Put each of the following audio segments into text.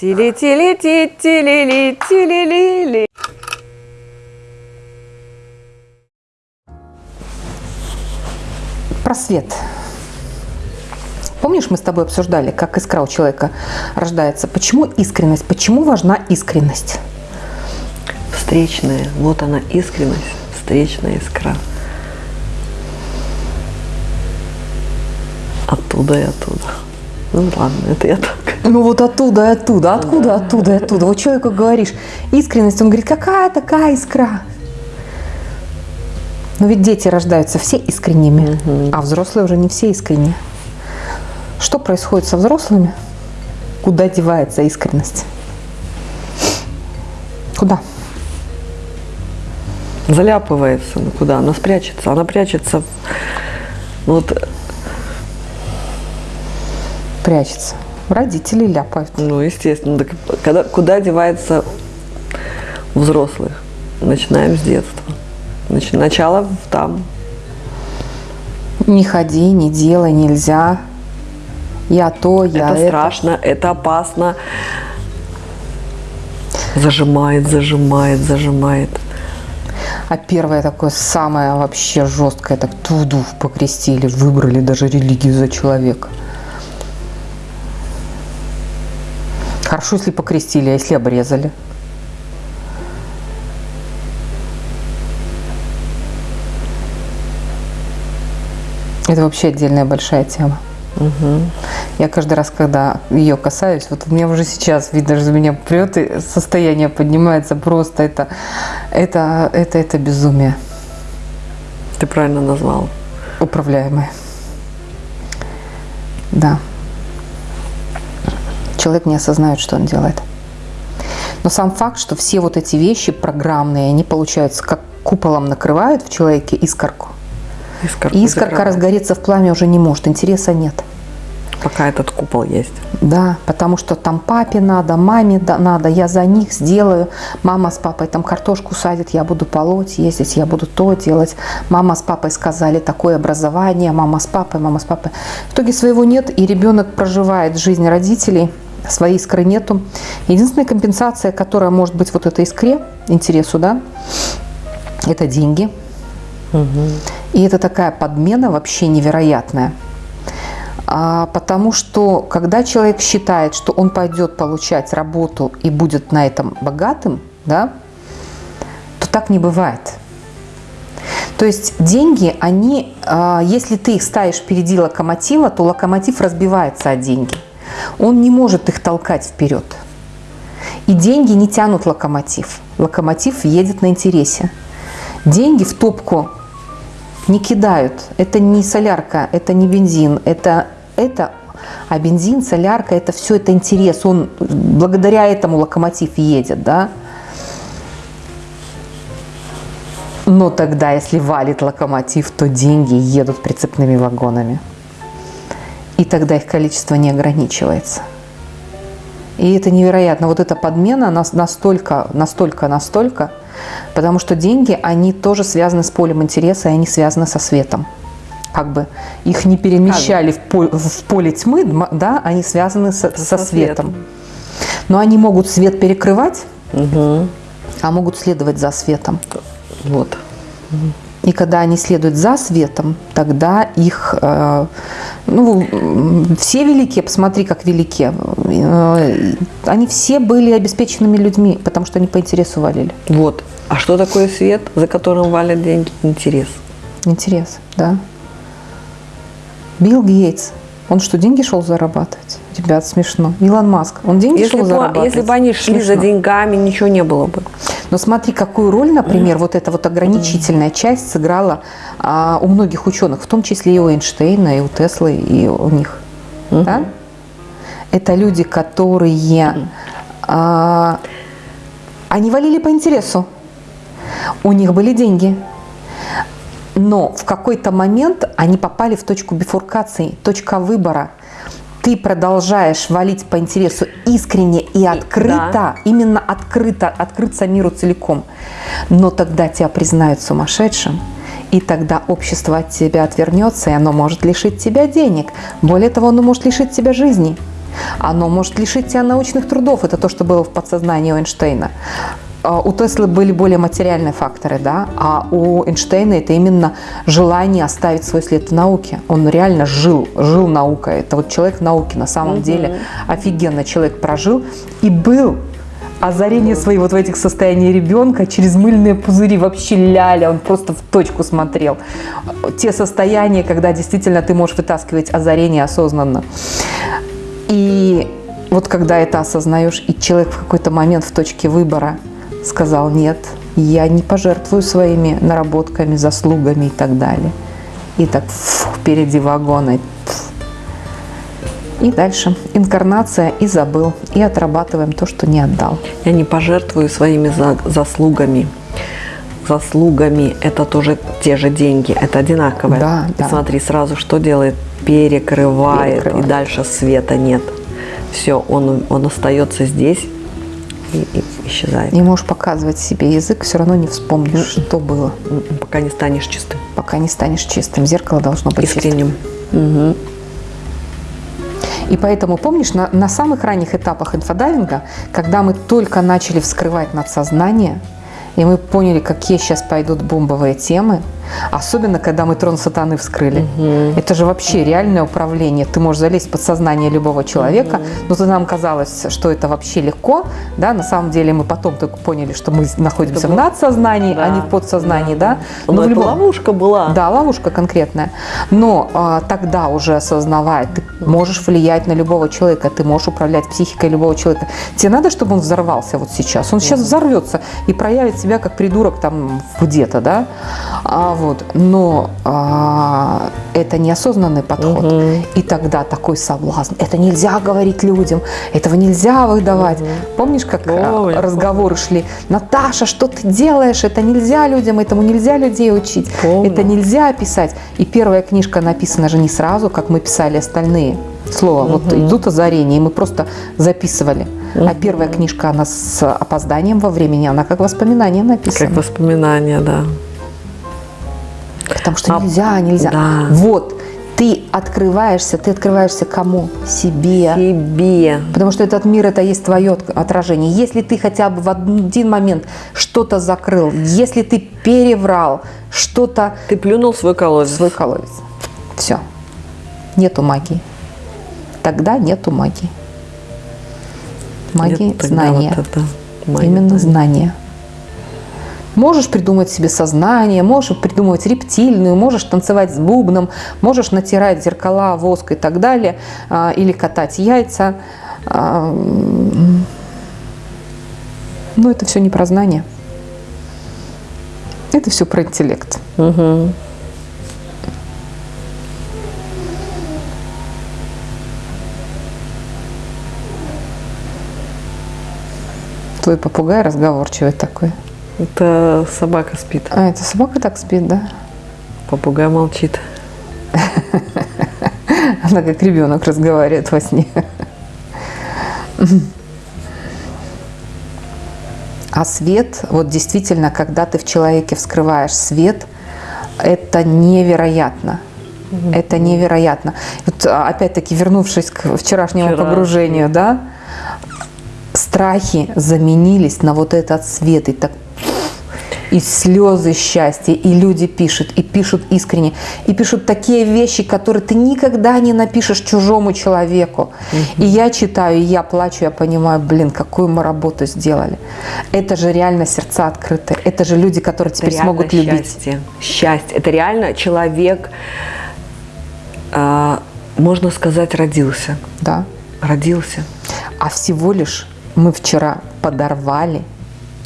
Тили-тили-ти-тили-ли-тили-ли-ли. Про свет. Помнишь, мы с тобой обсуждали, как искра у человека рождается? Почему искренность? Почему важна искренность? Встречная. Вот она, искренность. Встречная искра. Оттуда и оттуда. Ну ладно, это я так. Ну вот оттуда и оттуда, откуда, оттуда и оттуда. Вот человеку говоришь искренность, он говорит, какая такая искра? Но ведь дети рождаются все искренними, а взрослые уже не все искренние. Что происходит со взрослыми? Куда девается искренность? Куда? Заляпывается. Ну куда? Она спрячется. Она прячется. ну, Вот, Прячется. Родители ляпают. ну, естественно. Так когда, куда девается взрослых? Начинаем с детства. Нач- начало там. Не ходи, не делай, нельзя. Я то, я это это. страшно, это опасно. Зажимает, зажимает, зажимает. А первое такое самое вообще жесткое, так туду покрестили, выбрали даже религию за человека. Хорошо, если покрестили, а если обрезали? Это вообще отдельная большая тема. Я каждый раз, когда ее касаюсь, вот у меня уже сейчас, видно, что меня прет, и состояние поднимается просто. Это, это, это, это безумие Ты правильно назвал. управляемое. Да. Человек не осознает, что он делает. Но сам факт, что все вот эти вещи программные, они, получаются, как куполом накрывают в человеке искорку. Искорку И искорка закрывает. разгореться в пламя уже не может, интереса нет. Пока этот купол есть. Да, потому что там папе надо, маме надо, я за них сделаю. Мама с папой там картошку садит, я буду полоть, ездить, я буду то делать. Мама с папой сказали такое образование, мама с папой, мама с папой. В итоге своего нет, и ребенок проживает жизнь родителей, своей искры нету. Единственная компенсация, которая может быть вот этой искре, интересу, да, это деньги. И это такая подмена вообще невероятная. А, потому что когда человек считает, что он пойдет получать работу и будет на этом богатым, да, то так не бывает. То есть деньги, они, а, если ты их ставишь впереди локомотива, то локомотив разбивается о деньги. Он не может их толкать вперед. И деньги не тянут локомотив. Локомотив едет на интересе. Деньги в топку не кидают. Это не солярка, это не бензин, это, это а бензин, солярка, это все это интерес. Он благодаря этому локомотив едет, да. Но тогда, если валит локомотив, то деньги едут прицепными вагонами. И тогда их количество не ограничивается. И это невероятно. Вот эта подмена нас настолько, настолько, настолько, потому что деньги, они тоже связаны с полем интереса, и они связаны со светом. Как бы их не перемещали в, пол- в поле тьмы, да, они связаны со, со Со светом. светом. Но они могут свет перекрывать, а могут следовать за светом. Вот. И когда они следуют за светом, тогда их, э, ну, все великие, посмотри, как велики, э, они все были обеспеченными людьми, потому что они по интересу валили. Вот. А что такое свет, за которым валят деньги? Интерес. Интерес, да. Билл Гейтс, он что, деньги шел зарабатывать? Ребят, смешно. Илон Маск, он деньги Если шел бы, если бы они шли за Смешно. деньгами, ничего не было бы. Но смотри, какую роль, например, вот эта вот ограничительная часть сыграла а, у многих ученых, в том числе и у Эйнштейна, и у Теслы, и у них. Да? Это люди, которые... а, они валили по интересу. У них были деньги. Но в какой-то момент они попали в точку бифуркации, точка выбора. Ты продолжаешь валить по интересу искренне и открыто, именно открыто, открыться миру целиком. Но тогда тебя признают сумасшедшим, и тогда общество от тебя отвернется, и оно может лишить тебя денег. Более того, оно может лишить тебя жизни. Оно может лишить тебя научных трудов. Это то, что было в подсознании Эйнштейна. А У Теслы были более материальные факторы, да, а у Эйнштейна это именно желание оставить свой след в науке. Он реально жил, жил наукой. Это вот человек науки на самом деле. Офигенно человек прожил и был озарение свои вот в этих состояниях ребенка через мыльные пузыри, вообще ляля, он просто в точку смотрел. Те состояния, когда действительно ты можешь вытаскивать озарение осознанно. И вот когда это осознаешь, и человек в какой-то момент в точке выбора сказал, нет, я не пожертвую своими наработками, заслугами и так далее. И так фу, впереди вагона. И дальше инкарнация и забыл. И отрабатываем то, что не отдал. Я не пожертвую своими за- заслугами. Заслугами это тоже те же деньги, это одинаковое. Да, И да. смотри, сразу что делает? Перекрывает, Перекрывает. и дальше света нет. Все, он, он остается здесь и, и исчезает. Не можешь показывать себе язык, все равно не вспомнишь, что было, Пока не станешь чистым, пока не станешь чистым. Зеркало должно быть чистым. искренним. Мгм. И поэтому, помнишь, на, на самых ранних этапах инфодайвинга, когда мы только начали вскрывать надсознание, и мы поняли, какие сейчас пойдут бомбовые темы, особенно когда мы трон сатаны вскрыли. Это же вообще реальное управление. Ты можешь залезть в подсознание любого человека, но то нам казалось, что это вообще легко. Да? На самом деле мы потом только поняли, что мы находимся в было- надсознании, а Да, не в подсознании. Да, Но, в это любом- ловушка была. да, ловушка конкретная. Но а, тогда уже осознавая, ты можешь влиять на любого человека, ты можешь управлять психикой любого человека. Тебе надо, чтобы он взорвался вот сейчас. Он сейчас взорвется и проявит себя как придурок там где-то, да. А, вот. Но а, это неосознанный подход. Мгм. И тогда такой соблазн. Это нельзя говорить людям, этого нельзя выдавать. Помнишь, как а, Помню, помню. разговоры шли? Наташа, что ты делаешь? Это нельзя людям, этому нельзя людей учить. Помню. Это нельзя писать. И первая книжка написана же не сразу, как мы писали остальные. Слово. Вот идут озарения, и мы просто записывали. А первая книжка, она с опозданием во времени, она как воспоминание написана. Как воспоминание, да. Потому что А, нельзя, нельзя. да. Вот, ты открываешься, ты открываешься кому? Себе. Себе. Потому что этот мир это есть твое от- отражение. Если ты хотя бы в один момент что-то закрыл, если ты переврал, что-то Ты плюнул в свой колодец. свой колодец. Все. Нету магии. Тогда нету магии. Магия Нет, знания. вот это магия Именно знания. Можешь придумать себе сознание, можешь придумывать рептильную, можешь танцевать с бубном, можешь натирать зеркала, воск и так далее, а, или катать яйца. А, Но это все не про знание. Это все про интеллект. Мгм. Твой попугай разговорчивый такой. Это собака спит, А, это собака так спит, да? попугай молчит. Она как ребенок разговаривает во сне. А свет, вот действительно, когда ты в человеке вскрываешь свет, это невероятно. Это невероятно. Вот, а, опять-таки, вернувшись к вчерашнему Вчерашнему. погружению, да, страхи заменились на вот этот свет. И так и слезы счастья, и люди пишут, и пишут искренне, и пишут такие вещи, которые ты никогда не напишешь чужому человеку. И я читаю, и я плачу, я понимаю, блин, какую мы работу сделали. Это же реально сердца открыты, это же люди, которые теперь реально смогут любить. счастье. Счастье. Это реально человек, а, можно сказать, родился. Да. Родился. А всего лишь мы вчера подорвали,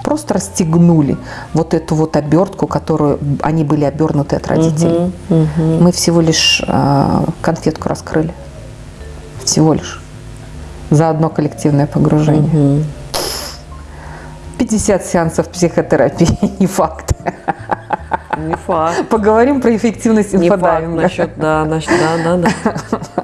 просто расстегнули вот эту вот обертку, которую они были обернуты от родителей. Мы всего лишь э, конфетку раскрыли. Всего лишь. За одно коллективное погружение. 50 сеансов психотерапии, не факт. Не факт. Поговорим про эффективность Не факт инфодайвинга. насчет, да, насчет, да, да, да.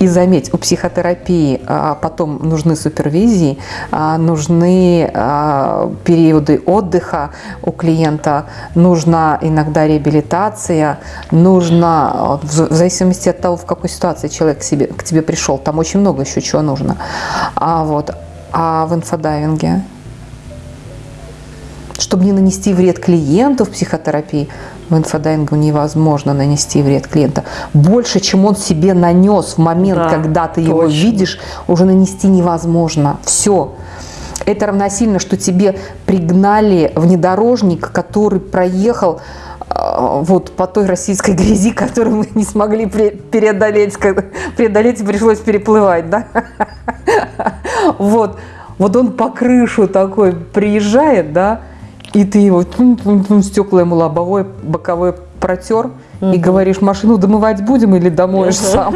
И заметь, у психотерапии а, потом нужны супервизии, а, нужны а, периоды отдыха у клиента, нужна иногда реабилитация, нужно, в зависимости от того, в какой ситуации человек к, себе, к тебе пришел, там очень много еще чего нужно. А, вот, а в инфодайвинге чтобы не нанести вред клиенту в психотерапии, в инфодайвинге невозможно нанести вред клиента. Больше, чем он себе нанес в момент, Да, когда ты его точно. видишь, уже нанести невозможно. Все. Это равносильно, что тебе пригнали внедорожник, который проехал э, вот по той российской грязи, которую мы не смогли пре- преодолеть, преодолеть и пришлось переплывать, да? Вот, вот он по крышу такой приезжает, да, и ты его стекла ему лобовое, боковое протер, и говоришь, машину домывать будем или домоешь сам?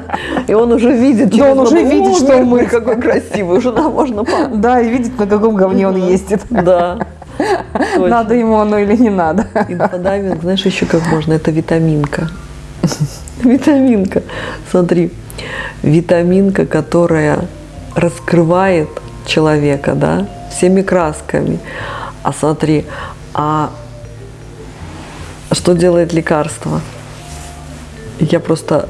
И он уже видит, он уже видит, «О, что мы- какой красивый, уже да, можно. Да, и видит, на каком говне он ездит. Да. Надо ему оно или не надо. Инфодайвинг, знаешь, еще как можно, это витаминка. Витаминка. Смотри, витаминка, которая раскрывает человека, да, всеми красками. А смотри, а что делает лекарство? Я просто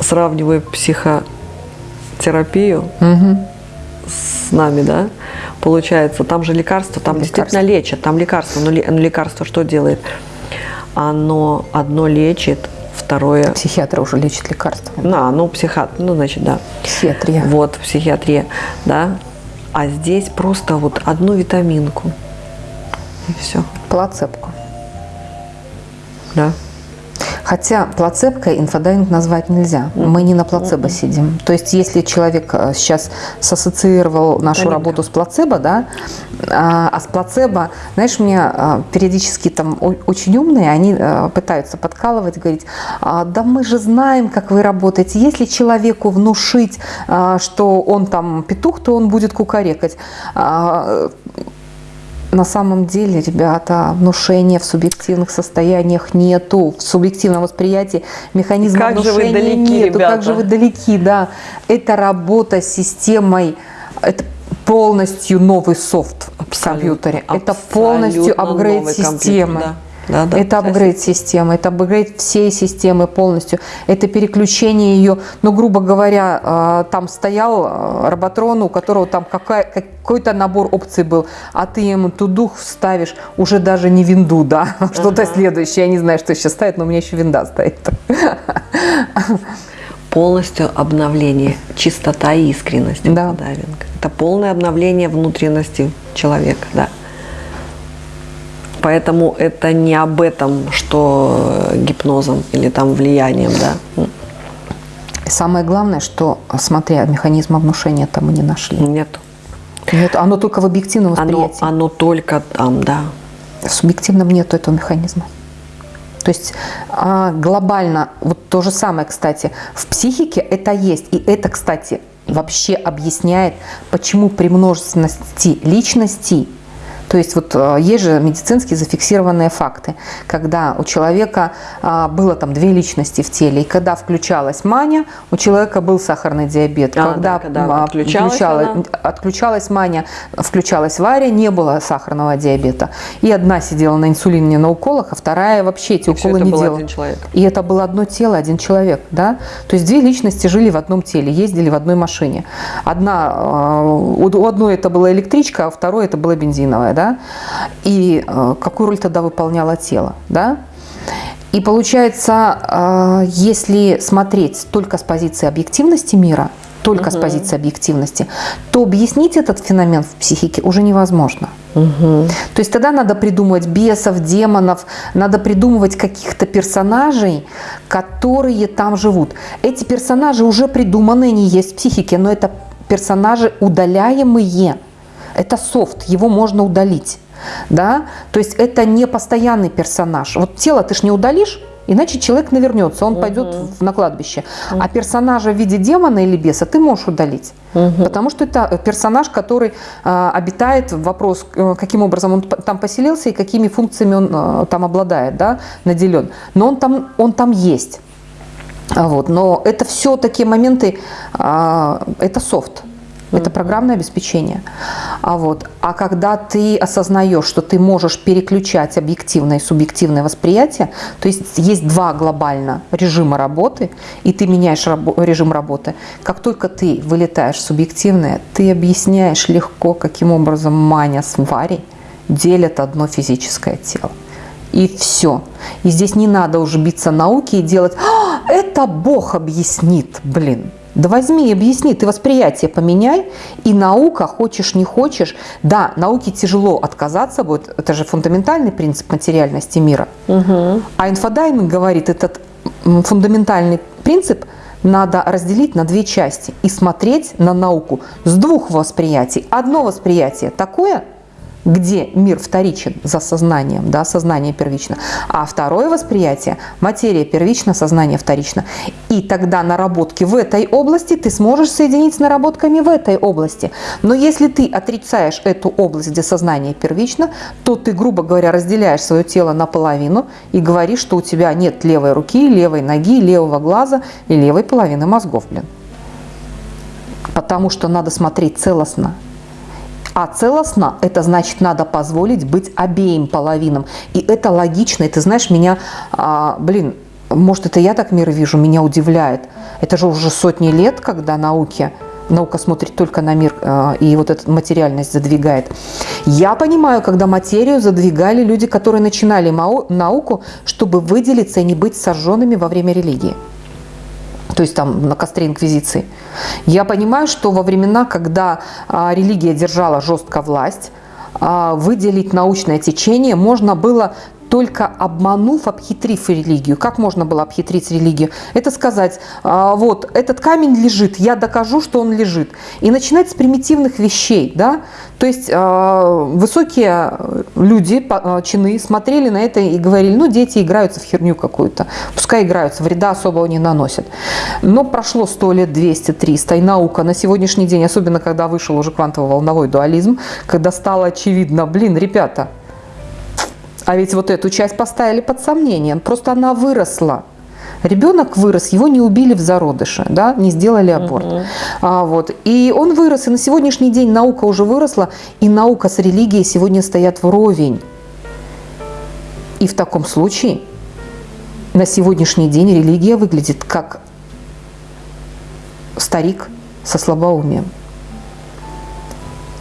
сравниваю психотерапию с нами, да, получается, там же лекарство, там Лекарство. действительно лечат, там лекарство, но, ле- но лекарство что делает? Оно одно лечит, второе, Психиатр уже лечит лекарствами. на, ну, психиатр, ну, значит, да, Психиатрия. вот, психиатрия, да, а здесь просто вот одну витаминку, и все, Плацебку. да. Хотя плацебкой инфодайвинг назвать нельзя. Мы не на плацебо сидим. То есть, если человек э, сейчас сассоциировал нашу Тоненько. работу с плацебо, да, а а с плацебо, знаешь, мне а, периодически там очень умные, они э, пытаются подкалывать, говорить, «А, да мы же знаем, как вы работаете. Если человеку внушить, а, что он там петух, то он будет кукарекать. На самом деле, ребята, внушения в субъективных состояниях нету. В субъективном восприятии механизма Как же вы внушения далеки, нету. Как ребята. же вы далеки, да. Это работа с системой, это полностью новый софт в компьютере. Это полностью апгрейд системы. да. Да, да, это апгрейд системы, это апгрейд всей системы полностью. Это переключение ее, ну, грубо говоря, э, там стоял э, роботрон, у которого там какой-то набор опций был, а ты ему тудух вставишь уже даже не винду, да, что-то следующее. Я не знаю, что сейчас ставит, но у меня еще винда стоит. полностью обновление, чистота и искренность Да. Это полное обновление внутренности человека, да. Поэтому это не об этом, что э, гипнозом или там влиянием, да. Самое главное, что, смотря механизма внушения там мы не нашли. Нет. Нет, оно только в объективном Оно, восприятии. оно только там, да. В субъективном нет этого механизма. То есть а, глобально, вот то же самое, кстати, в психике это есть. И это, кстати, вообще объясняет, почему при множественности личностей, то есть вот а, есть же медицински зафиксированные факты, когда у человека а, было там две личности в теле, и когда включалась маня, у человека был сахарный диабет. А, когда да, когда а, отключалась включала- она. отключалась Маня, включалась Варя, не было сахарного диабета. И одна сидела на инсулине на уколах, а вторая вообще эти И уколы не делала. И это было одно тело, один человек, да? То есть две личности жили в одном теле, ездили в одной машине. Одна, у у одной это была электричка, а у второй это была бензиновая, да? И э, какую роль тогда выполняло тело, да? И получается, э, если смотреть только с позиции объективности мира, только с позиции объективности, то объяснить этот феномен в психике уже невозможно. То есть тогда надо придумывать бесов, демонов, надо придумывать каких-то персонажей, которые там живут. Эти персонажи уже придуманы, они есть в психике, но это персонажи удаляемые. Это софт, его можно удалить. Да? То есть это не постоянный персонаж. Вот тело ты ж не удалишь, иначе человек навернется, он пойдет в- на кладбище. А персонажа в виде демона или беса ты можешь удалить. Потому что это персонаж, который а, обитает, вопрос, э, каким образом он там поселился и какими функциями он э, там обладает, да, наделен. Но он там, он там есть. Вот. Но это все такие моменты, а, это софт. Это программное обеспечение. А, вот. а когда ты осознаешь, что ты можешь переключать объективное и субъективное восприятие, то есть есть два глобально режима работы, и ты меняешь рабо- режим работы. Как только ты вылетаешь в субъективное, ты объясняешь легко, каким образом Маня с Варей делят одно физическое тело. И все. И здесь не надо уже биться науки и делать, «А, это Бог объяснит, блин. Да возьми и объясни, ты восприятие поменяй, и наука, хочешь не хочешь, да, науке тяжело отказаться будет, это же фундаментальный принцип материальности мира. А инфодайвинг говорит, этот фундаментальный принцип надо разделить на две части и смотреть на науку с двух восприятий. Одно восприятие такое – где мир вторичен за сознанием, да, сознание первично, а второе восприятие – материя первична, сознание вторично. И тогда наработки в этой области ты сможешь соединить с наработками в этой области. Но если ты отрицаешь эту область, где сознание первично, то ты, грубо говоря, разделяешь свое тело наполовину и говоришь, что у тебя нет левой руки, левой ноги, левого глаза и левой половины мозгов, блин. Потому что надо смотреть целостно. А целостно – это значит, надо позволить быть обеим половинам. И это логично. И ты знаешь, меня, а, блин, может, это я так мир вижу, меня удивляет. Это же уже сотни лет, когда науке наука смотрит только на мир э, и вот эту материальность задвигает. Я понимаю, когда материю задвигали люди, которые начинали науку, чтобы выделиться и не быть сожженными во время религии то есть там на костре инквизиции. Я понимаю, что во времена, когда а, религия держала жестко власть, а, выделить научное течение можно было только обманув, обхитрив религию. Как можно было обхитрить религию? Это сказать, а, вот этот камень лежит, я докажу, что он лежит. И начинать с примитивных вещей. Да? То есть а, высокие люди, а, чины, смотрели на это и говорили, ну дети играются в херню какую-то, пускай играются, вреда особого не наносят. Но прошло 100 лет, 200, 300, и наука на сегодняшний день, особенно когда вышел уже квантово-волновой дуализм, когда стало очевидно, блин, ребята, а ведь вот эту часть поставили под сомнение. Просто она выросла. Ребенок вырос, его не убили в зародыше, да, не сделали аборт. Угу. А, вот. И он вырос, и на сегодняшний день наука уже выросла, и наука с религией сегодня стоят вровень. И в таком случае на сегодняшний день религия выглядит как старик со слабоумием.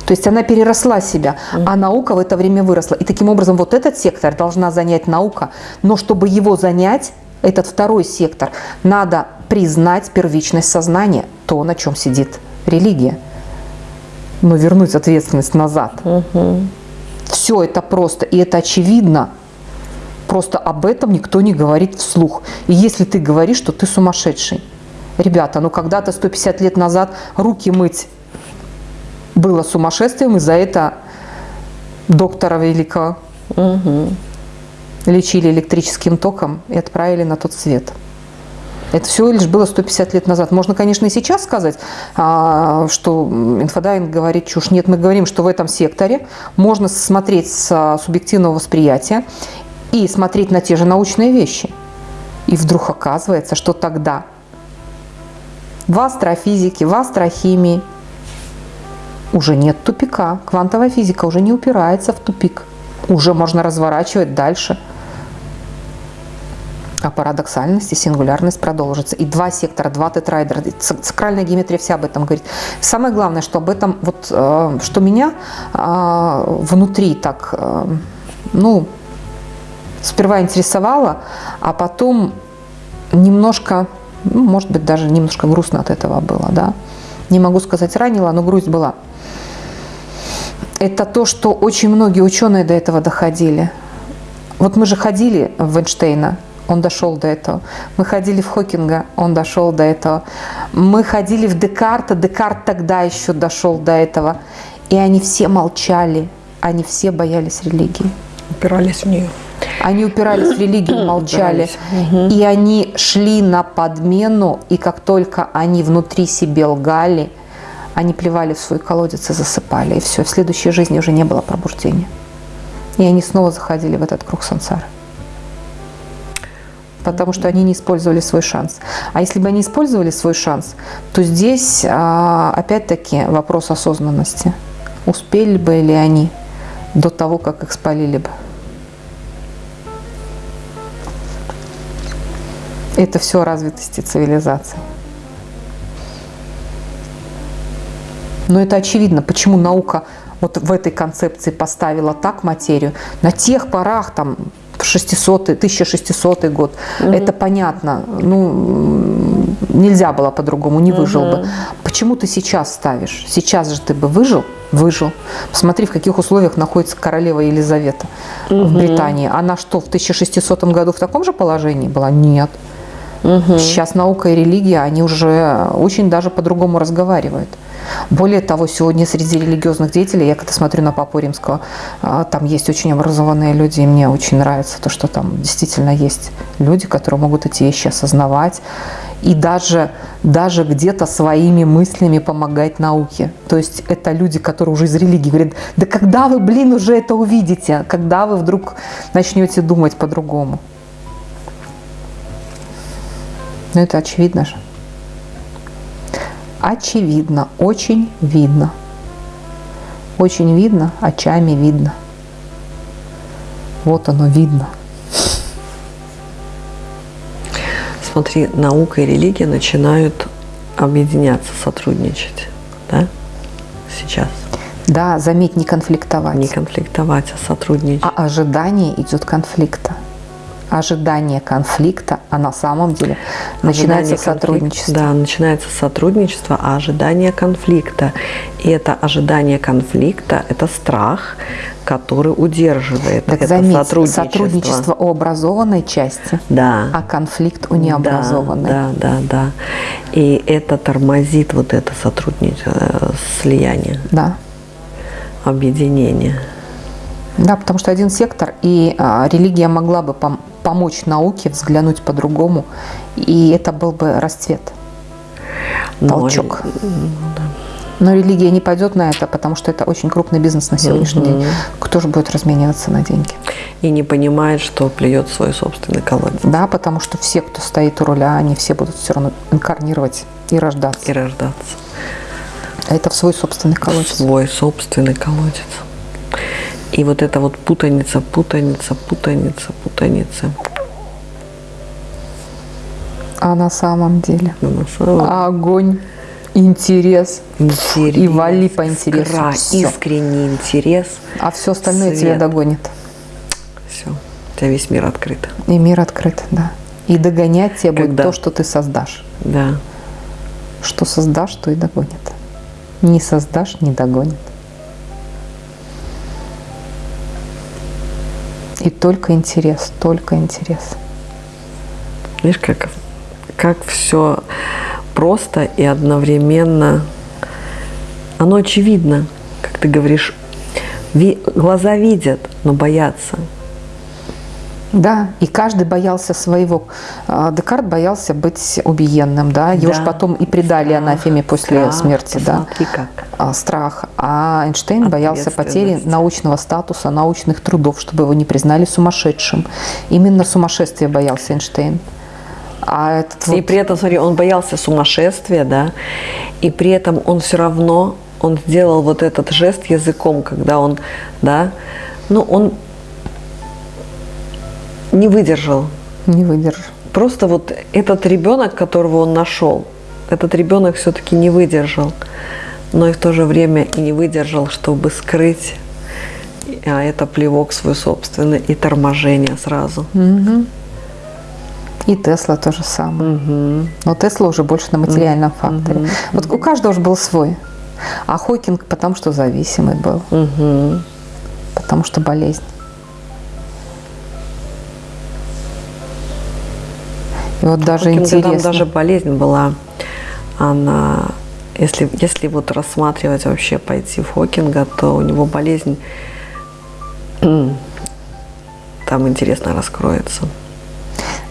То есть она переросла себя, а наука в это время выросла. И таким образом вот этот сектор должна занять наука. Но чтобы его занять, этот второй сектор, надо признать первичность сознания, то, на чем сидит религия. Но вернуть ответственность назад. Угу. Все это просто, и это очевидно. Просто об этом никто не говорит вслух. И если ты говоришь, что ты сумасшедший. Ребята, ну когда-то 150 лет назад руки мыть было сумасшествием, и за это доктора великого Угу. лечили электрическим током и отправили на тот свет. Это всего лишь было 150 лет назад. Можно, конечно, и сейчас сказать, а, что инфодайвинг говорит чушь. Нет, мы говорим, что в этом секторе можно смотреть с а, субъективного восприятия и смотреть на те же научные вещи. И вдруг оказывается, что тогда в астрофизике, в астрохимии уже нет тупика. Квантовая физика уже не упирается в тупик. Уже можно разворачивать дальше. А парадоксальность и сингулярность продолжится. И два сектора, два тетраэдра. Сакральная геометрия вся об этом говорит. Самое главное, что об этом, вот, э, что меня э, внутри так, э, ну, сперва интересовало, а потом немножко, ну, может быть, даже немножко грустно от этого было, да. Не могу сказать ранило, но грусть была. Это то, что очень многие ученые до этого доходили. Вот мы же ходили в Эйнштейна, он дошел до этого. Мы ходили в Хокинга, он дошел до этого. Мы ходили в Декарта, Декарт тогда еще дошел до этого. И они все молчали, они все боялись религии. Упирались в нее. Они упирались в религию, молчали. И они шли на подмену, и как только они внутри себе лгали, они плевали в свой колодец и засыпали. И все, в следующей жизни уже не было пробуждения. И они снова заходили в этот круг сансары. потому что они не использовали свой шанс. А если бы они использовали свой шанс, то здесь а, опять-таки вопрос осознанности. Успели бы ли они до того, как их спалили бы? Это все развитости цивилизации. Но это очевидно, почему наука вот в этой концепции поставила так материю. На тех порах, там, 600 1600 год, угу. это понятно. Ну, нельзя было по-другому, не выжил угу. бы. Почему ты сейчас ставишь? Сейчас же ты бы выжил? Выжил. Посмотри, в каких условиях находится королева Елизавета угу. в Британии. Она что, в 1600 году в таком же положении была? Нет. Угу. Сейчас наука и религия, они уже очень даже по-другому разговаривают. Более того, сегодня среди религиозных деятелей, я когда смотрю на Папу Римского, а, там есть очень образованные люди, и мне очень нравится то, что там действительно есть люди, которые могут эти вещи осознавать и даже, даже где-то своими мыслями помогать науке. То есть это люди, которые уже из религии говорят, да когда вы, блин, уже это увидите, когда вы вдруг начнете думать по-другому. Ну это очевидно же очевидно, очень видно. Очень видно, очами видно. Вот оно видно. Смотри, наука и религия начинают объединяться, сотрудничать, да, сейчас. Да, заметь, не конфликтовать. Не конфликтовать, а сотрудничать. А ожидание идет конфликта ожидание конфликта, а на самом деле начинается сотрудничество. Да, начинается сотрудничество, а ожидание конфликта. И это ожидание конфликта – это страх, который удерживает так это заметь, сотрудничество. сотрудничество у образованной части, да. а конфликт у необразованной. Да, да, да, да. И это тормозит вот это сотрудничество, э, слияние. Да. Объединение. Да, потому что один сектор, и а, религия могла бы пом помочь науке взглянуть по-другому, и это был бы расцвет, толчок. Но, Но религия не пойдет на это, потому что это очень крупный бизнес на сегодняшний угу. день. Кто же будет размениваться на деньги? И не понимает, что плюет свой собственный колодец. Да, потому что все, кто стоит у руля, они все будут все равно инкарнировать и рождаться. И рождаться. А это в свой собственный колодец. В свой собственный колодец. И вот эта вот путаница, путаница, путаница, путаница. А на самом деле? А на самом... Огонь, интерес. Интерес. И вали по интересу. Искра, искренний интерес. А все остальное свет. тебя догонит. Все. У тебя весь мир открыт. И мир открыт, да. И догонять тебя Когда? будет то, что ты создашь. Да. Что создашь, то и догонит. Не создашь, не догонит. И только интерес, только интерес. Видишь, как, как все просто и одновременно. Оно очевидно, как ты говоришь, ви, глаза видят, но боятся. Да, и каждый боялся своего. А, Декарт боялся быть убиенным, да, его да. же потом и предали страх, анафеме после страх, смерти, да. Как. А, страх. А Эйнштейн боялся потери научного статуса, научных трудов, чтобы его не признали сумасшедшим. Именно сумасшествие боялся Эйнштейн. А этот вот... И при этом, смотри, он боялся сумасшествия, да, и при этом он все равно, он сделал вот этот жест языком, когда он, да, ну, он не выдержал. Не выдержал. Просто вот этот ребенок, которого он нашел, этот ребенок все-таки не выдержал, но и в то же время и не выдержал, чтобы скрыть, а это плевок свой собственный и торможение сразу. Угу. И Тесла то же самое. Угу. Но Тесла уже больше на материальном угу. факторе. Вот у каждого же был свой. А Хокинг потому что зависимый был. Угу. Потому что болезнь. И вот даже интересно. Там даже болезнь была. Она, если, если вот рассматривать вообще пойти в Хокинга, то у него болезнь там интересно раскроется.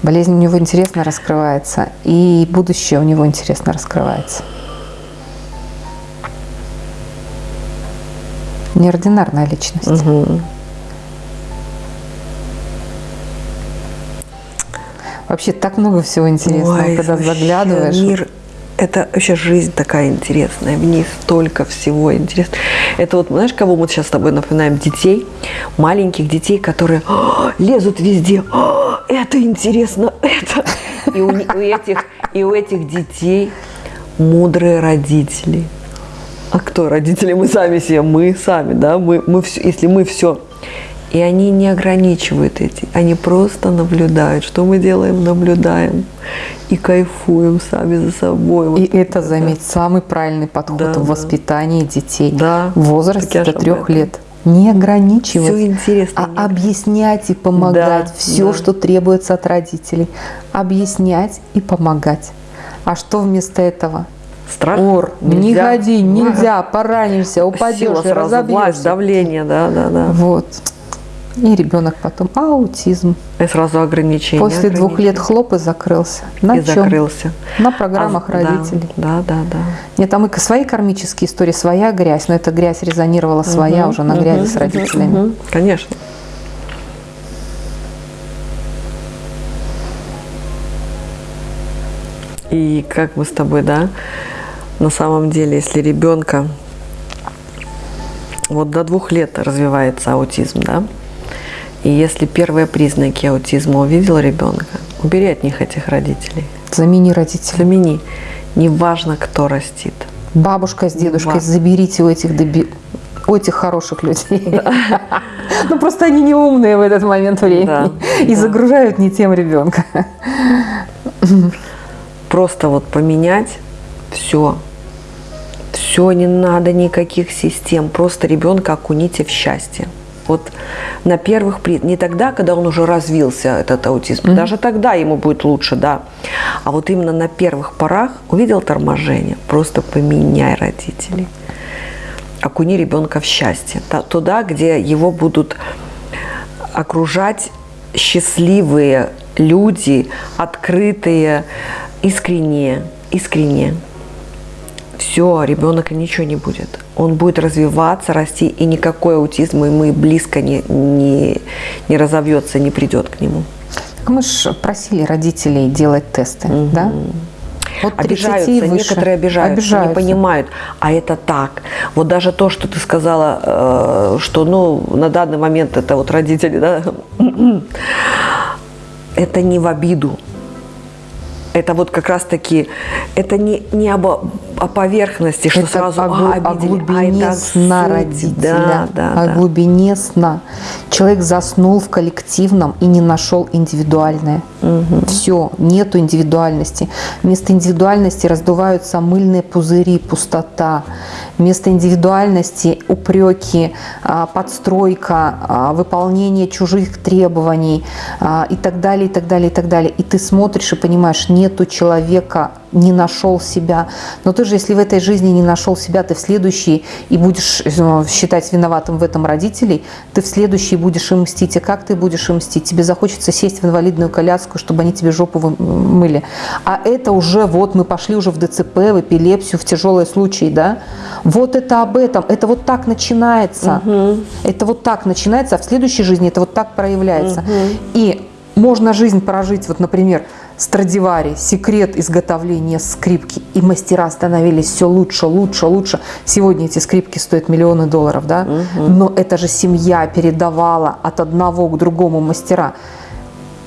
Болезнь у него интересно раскрывается, и будущее у него интересно раскрывается. Неординарная личность. Угу. Вообще так много всего интересного, Ой, когда заглядываешь. Мир, это вообще жизнь такая интересная, в ней столько всего интересного. Это вот, знаешь, кого мы сейчас с тобой напоминаем? Детей, маленьких детей, которые «А, лезут везде. «А, это интересно, это. И у, у этих, и у этих детей мудрые родители. А кто родители? Мы сами себе, мы сами, да, мы, мы все, если мы все. И они не ограничивают эти, они просто наблюдают, что мы делаем, наблюдаем и кайфуем сами за собой. Вот И это, заметь, самый правильный подход Да, в да. воспитании детей Да, в возрасте до трех лет. Не ограничивать, Всё интересно, а не- объяснять и помогать. Да, Все, да. что требуется от родителей. Объяснять и помогать. А что вместо этого? Страх. Ор, не нельзя. ходи, нельзя, поранишься, упадешь Сила сразу, власть, разобьешься. давление, да, да, да. Вот. И ребенок потом аутизм. И сразу ограничения. После двух лет ограничения. хлоп и закрылся. На и чем? закрылся. На программах А, родителей. Да, да, да. Нет, там и свои кармические истории, своя грязь, но эта грязь резонировала своя Мгм, уже на мгм, грязи с родителями. мгм. Конечно. И как мы с тобой, да, на самом деле, если ребенка вот до двух лет развивается аутизм, да, и если первые признаки аутизма увидел ребенка, убери от них этих родителей. Замени родителей. Замени. Неважно, кто растит. Бабушка с дедушкой, Ва- заберите у этих деби- у этих хороших людей. Ну просто они не умные в этот момент времени и загружают не тем ребенка. Просто вот поменять все. Все, не надо никаких систем. Просто ребенка окуните в счастье. Вот на первых не тогда, когда он уже развился, этот аутизм, даже тогда ему будет лучше, да. А вот именно на первых порах увидел торможение, просто поменяй родителей. Окуни ребенка в счастье. Туда, где его будут окружать счастливые люди, открытые, искренние, искренние. Все, ребенок ничего не будет. Он будет развиваться, расти, и никакой аутизм ему и близко не, не, не разовьется, не придет к нему. Так Мы же просили родителей делать тесты, да? От 30 Обижаются, некоторые обижаются, Обижаются. не понимают, а это так. Вот даже то, что ты сказала, э, что ну, на данный момент это вот родители, да, это не в обиду. Это вот как раз таки, это не, не об, о поверхности, что Это сразу о, «А, о обидели», глубине а это сна суть. родителя, Да, да, о да. глубине сна. Человек заснул в коллективном и не нашел индивидуальное. Все, нету индивидуальности. Вместо индивидуальности раздуваются мыльные пузыри, пустота. Вместо индивидуальности упреки, а, подстройка, а, выполнение чужих требований а, и так далее, и так далее, и так далее. И ты смотришь и понимаешь, нету человека, не нашел себя. Но ты же, если в этой жизни не нашел себя, ты в следующей и будешь э, считать виноватым в этом родителей, ты в следующей будешь им мстить. И как ты будешь им мстить? Тебе захочется сесть в инвалидную коляску, чтобы они тебе жопу мыли. А это уже вот мы пошли уже в ДЦП, в эпилепсию, в тяжелые случаи, да? Вот это об этом. Это вот так начинается. Это вот так начинается, а в следующей жизни это вот так проявляется. И можно жизнь прожить, вот, например, Страдивари, секрет изготовления скрипки. И мастера становились все лучше, лучше, лучше. Сегодня эти скрипки стоят миллионы долларов, да? Но это же семья передавала от одного к другому мастера.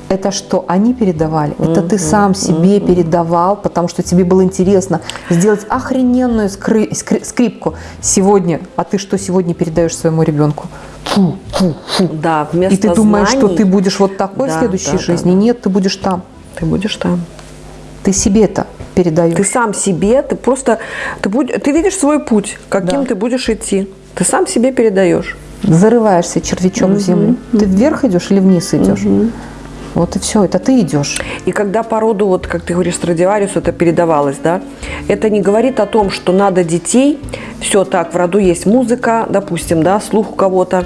Это что они передавали? Это ты сам себе передавал, потому что тебе было интересно сделать охрененную скры- скри- скрипку сегодня. А ты что сегодня передаешь своему ребенку? Фу, фу, фу. Да, вместо И ты думаешь, что знаний ты будешь вот такой в Да, следующей да, да, жизни? да. Нет, ты будешь там. Ты будешь там. Ты себе это передаешь. Ты сам себе, ты просто, ты, будь- ты видишь свой путь, каким Да. ты будешь идти. Ты сам себе передаешь. Зарываешься червячом в землю. Ты вверх идешь или вниз идешь? Вот и все, это ты идешь. И когда по роду, вот как ты говоришь, Страдивариусу это передавалось, да, это не говорит о том, что надо детей, все так, в роду есть музыка, допустим, да, слух у кого-то,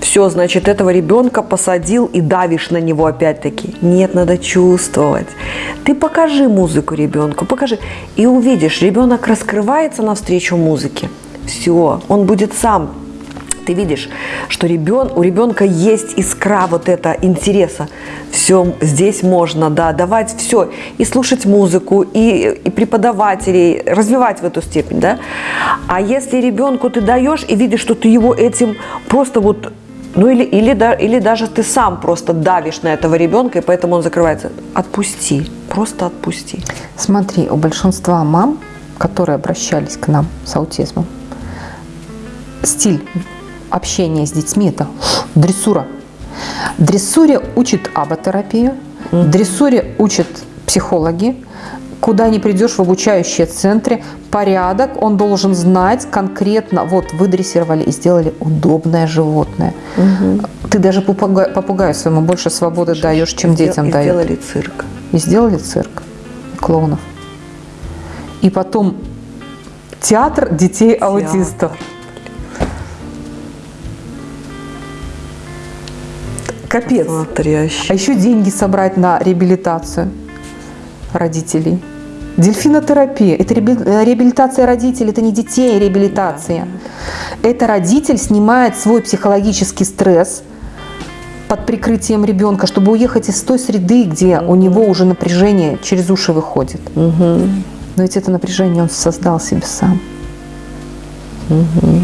все, значит, этого ребенка посадил и давишь на него опять-таки. Нет, надо чувствовать. Ты покажи музыку ребенку, покажи. И увидишь, ребенок раскрывается навстречу музыке. Все, он будет сам. Ты видишь, что ребен, у ребенка есть искра вот это интереса. Все здесь можно, да, давать все. И слушать музыку, и, и преподавателей, развивать в эту степень, да. А если ребенку ты даешь и видишь, что ты его этим просто вот ну или, или, да, или даже ты сам просто давишь на этого ребенка, и поэтому он закрывается. Отпусти, просто отпусти. Смотри, у большинства мам, которые обращались к нам с аутизмом, стиль общения с детьми – это дрессура. Дрессуре учит аботерапию, дрессуре учат психологи, куда не придешь в обучающие центры, порядок, он должен знать конкретно, вот вы дрессировали и сделали удобное животное. Угу. Ты даже попугаю, попугаю своему больше свободы Слушай, даешь, чем детям и даешь. И сделали цирк. И сделали цирк, и клоунов. И потом театр детей-аутистов. Капец. Смотрящий. А еще деньги собрать на реабилитацию родителей. Дельфинотерапия – это реабилитация родителей, это не детей реабилитация. Это родитель снимает свой психологический стресс под прикрытием ребенка, чтобы уехать из той среды, где у него уже напряжение через уши выходит. Угу. Но ведь это напряжение он создал себе сам. Угу.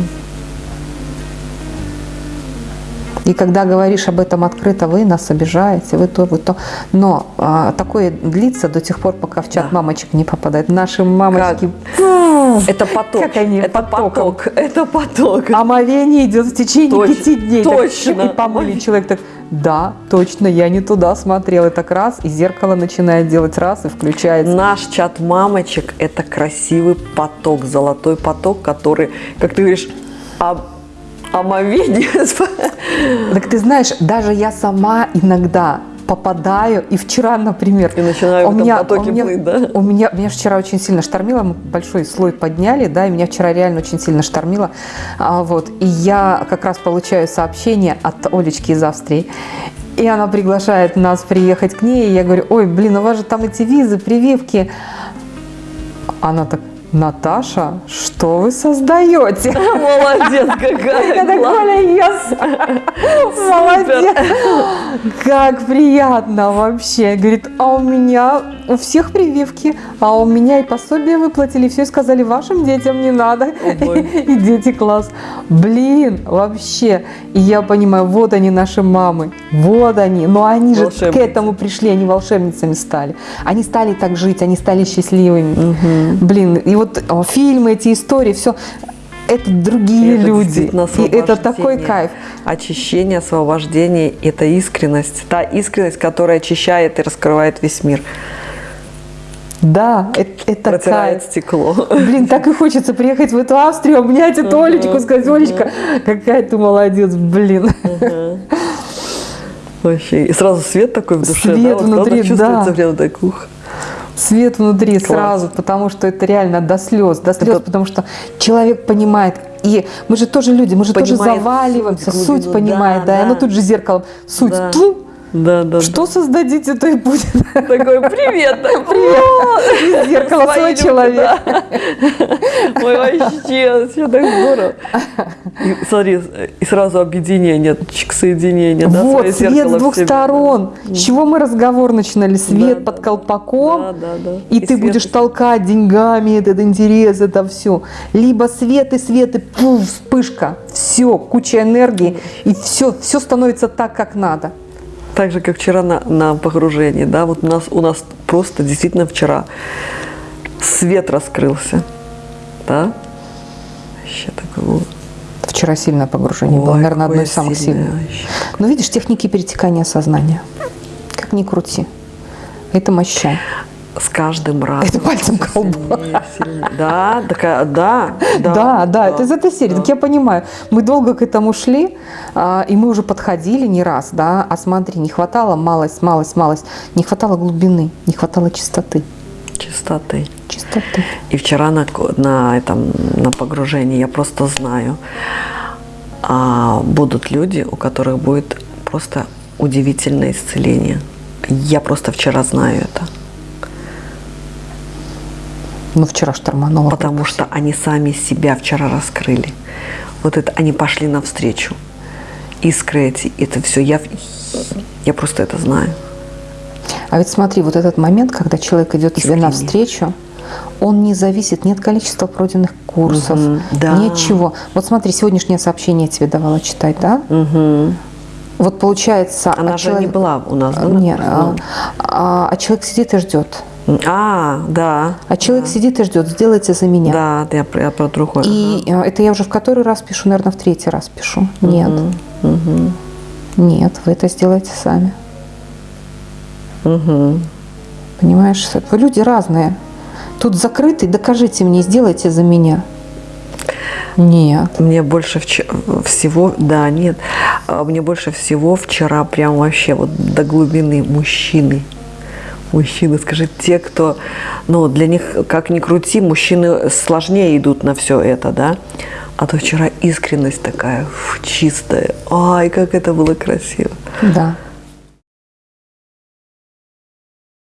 И когда говоришь об этом открыто, вы нас обижаете, вы то, вы то. Но а, такое длится до тех пор, пока в чат да. мамочек не попадает. Наши мамочки... Как? Это поток. Как они это потоком. поток. Это поток. Омовение идет в течение Точно. пяти дней. Точно. Так, и помыли человек так, да, точно, я не туда смотрел. И так раз, и зеркало начинает делать раз, и включается. Наш чат мамочек – это красивый поток, золотой поток, который, как ты говоришь, омовение. Так ты знаешь, даже я сама иногда попадаю, и вчера, например... И начинаю у меня, у меня, плыть, да? У меня, меня вчера очень сильно штормило, мы большой слой подняли, да, и меня вчера реально очень сильно штормило, а, вот, и я как раз получаю сообщение от Олечки из Австрии, и она приглашает нас приехать к ней, и я говорю, ой, блин, у вас же там эти визы, прививки. Она так, Наташа, что вы создаете? Молодец какая! Я так, Коля, yes! Молодец! Как приятно вообще! Говорит, а у меня у всех прививки, а у меня и пособие выплатили, все сказали, вашим детям не надо. И дети класс. Блин, вообще. И я понимаю, вот они наши мамы, вот они. Но они же к этому пришли, они волшебницами стали. Они стали так жить, они стали счастливыми. Блин, и вот фильмы, эти истории, все это другие это люди. И это такой кайф. Очищение, освобождение – это искренность. Та искренность, которая очищает и раскрывает весь мир. Да, это, это Протирает кайф. стекло. Блин, так и хочется приехать в эту Австрию, обнять эту Олечку, сказать, Олечка, какая ты молодец, блин. Вообще, и сразу свет такой в душе, свет да? внутри, да. прям так, ух. Свет внутри Класс. сразу, потому что это реально до слез, до слез, это... потому что человек понимает, и мы же тоже люди, мы же понимает тоже заваливаемся, суть, суть понимает, да, да, и оно тут же зеркалом, суть, да. Ту, да, да. Что да. создадите, то и будет. Такой, привет, привет. Зеркало свой человек. Ой, вообще, все так здорово. И, смотри, и сразу объединение, соединение. Да, вот, свет с двух сторон. С чего мы разговор начинали? Свет под колпаком, да, да, да. и, и ты будешь толкать деньгами этот интерес, это все. Либо свет и свет, и пуф, вспышка. Все, куча энергии, и все, все становится так, как надо так же, как вчера на, на погружении, да, вот у нас, у нас просто действительно вчера свет раскрылся, да, вообще такое Вчера сильное погружение Ой, было, наверное, одно из самых сильных. Но видишь, техники перетекания сознания, как ни крути, это моща с каждым разом. Это пальцем колба. Да, такая, да, да. Да, да, это из этой серии. Так я понимаю, мы долго к этому шли, а, и мы уже подходили не раз, да, а смотри, не хватало малость, малость, малость, не хватало глубины, не хватало чистоты. Чистоты. Чистоты. И вчера на, на, этом, на погружении я просто знаю, а, будут люди, у которых будет просто удивительное исцеление. Я просто вчера знаю это. Ну, вчера штормануло. Потому что они сами себя вчера раскрыли. вот это, они пошли навстречу. Искры эти, это все, я, я просто это знаю. А ведь смотри, вот этот момент, когда человек идет тебе Искренне. навстречу, он не зависит ни от количества пройденных курсов, Мгм, да. ни от чего. Вот смотри, сегодняшнее сообщение я тебе давала читать, да? Мгм. Вот получается... Она а же не человек- была у нас, да? Нет, а, а- а человек сидит и ждет. А, да. А человек сидит и ждет, сделайте за меня. Да, я, про- я про другое. И э, это я уже в который раз пишу, наверное, в третий раз пишу. Нет. Нет, вы это сделаете сами. Мгм. Понимаешь, вы люди разные. Тут закрытый, докажите мне, сделайте за меня. Нет. Мне больше всего, да, нет, А мне больше всего вчера прям вообще вот до глубины мужчины. Мужчины, скажи, те, кто, ну, для них, как ни крути, мужчины сложнее идут на все это, да? А то вчера искренность такая фу, чистая. Ай, как это было красиво. Да.